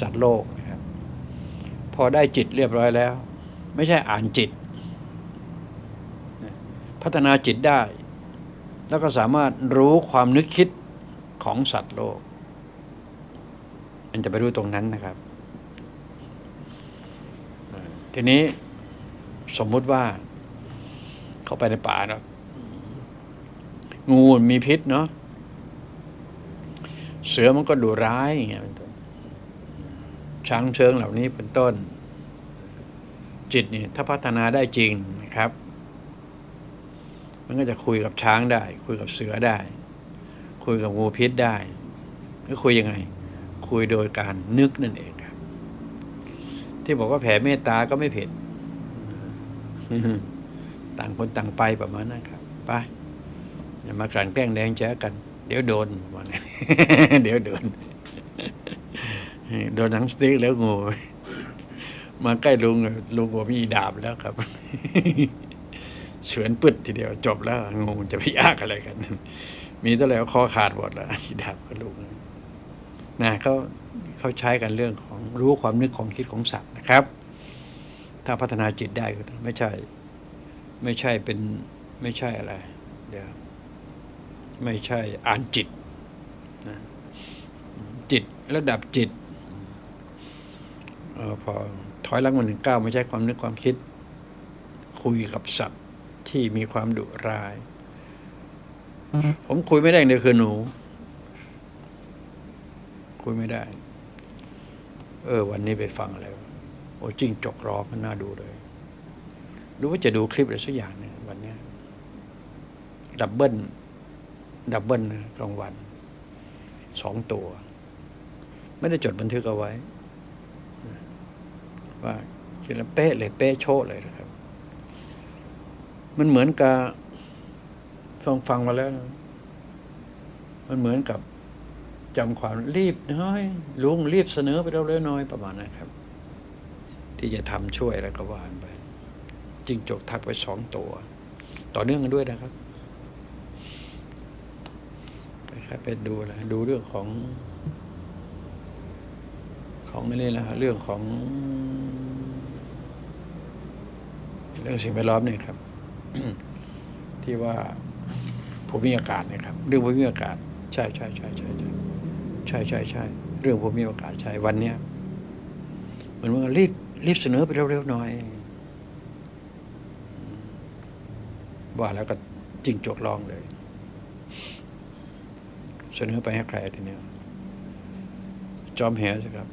สัตว์โลกนะครับพอได้จิตเรียบร้อยแล้ว ไม่ใช่อ่านจิต พัฒนาจิตได้ แล้วก็สามารถรู้ความนึกคิดของสัตว์โลก มันจะไปรู้ตรงนั้นนะครับ ทีนี้สมมุติว่า เข้าไปในป่าเนาะงูมีพิษเนาะเสือมันก็ดุร้ายอย่างเงี้ย ช้างเชิงเหล่านี้เป็นต้น จิตนี่ถ้าพัฒนาได้จริงนะครับ มันก็จะคุยกับช้างได้ คุยกับเสือได้ คุยกับงูพิษได้ก็คุยยังไง คุยโดยการนึกนั่นเองครับ ที่บอกว่าแผ่เมตตาก็ไม่ผิดต่างคนต่างไปประมาณนั้นครับไปอย่ามากลั่นแกล้งแดงแจ้กัน เดี๋ยวโดนประมาณนั้นเดี๋ยวโดน โดนหนังสติ๊กแล้วงูมาใกล้ลุงลุงบอกมีดาบแล้วครับเฉือนปึดทีเดียวจบแล้วงูจะไปยากอะไรกัน มีเท่าไหร่ก็คอขาดหมดแล้วอีดาบก็ลุงนะเขาเขาใช้กันเรื่องของรู้ความนึกของคิดของสัตว์นะครับ ถ้าพัฒนาจิตได้ก็ไม่ใช่ ไม่ใช่เป็นไม่ใช่อะไร เดี๋ยวไม่ใช่อ่านจิตนะจิตระดับจิต ออพอถอยหลังมาหนึ่งก้าวไม่ใช่ความนึกความคิด คุยกับสัตว์ที่มีความดุร้าย ผมคุยไม่ได้เดียคือหนู คุยไม่ได้ เออ วันนี้ไปฟังอะไรวโอ้จิ้งจกร้องมันน่าดูเลยรือว่าจะดูคลิปอะไรสักอย่างหนึ่งวันนี้ดับเบิลดับเบิลกลางวันสองตัว ไม่ได้จดบันทึกเอาไว้ ว่าคิดแล้วเป๊ะเลยเป๊ะโชะเลยนะครับ มันเหมือนกับฟังฟังมาแล้วนะมันเหมือนกับจำความรีบน้อยลุงรีบเสนอไปเราเร็วน้อยประมาณนั้นครับ ที่จะทำช่วยแล้วก็วานไปจิงจกทักไปสองตัว ต่อเนื่องกันด้วยนะครับไปครับไปดูแลดูเรื่องของ ของนี่แหละฮะเรื่องของ เรื่องสิ่งแวดล้อมเนี่ยครับ ที่ว่าภูมิอากาศนะครับ เรื่องภูมิอากาศ ใช่ใช่ใช่ใช่ใช่ใช่ใช่ใช่เรื่องภูมิอากาศใช่วันเนี้ยมันว่ารีบรีบเสนอไปเร็วๆหน่อย ว่าแล้วก็จริงจกลองเลย เสนอไปให้ใครทีเนี้ยจอมแหสิครับ